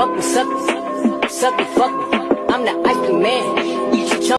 fuck me, suck me, suck me, fuck me. I'm the ice cream man.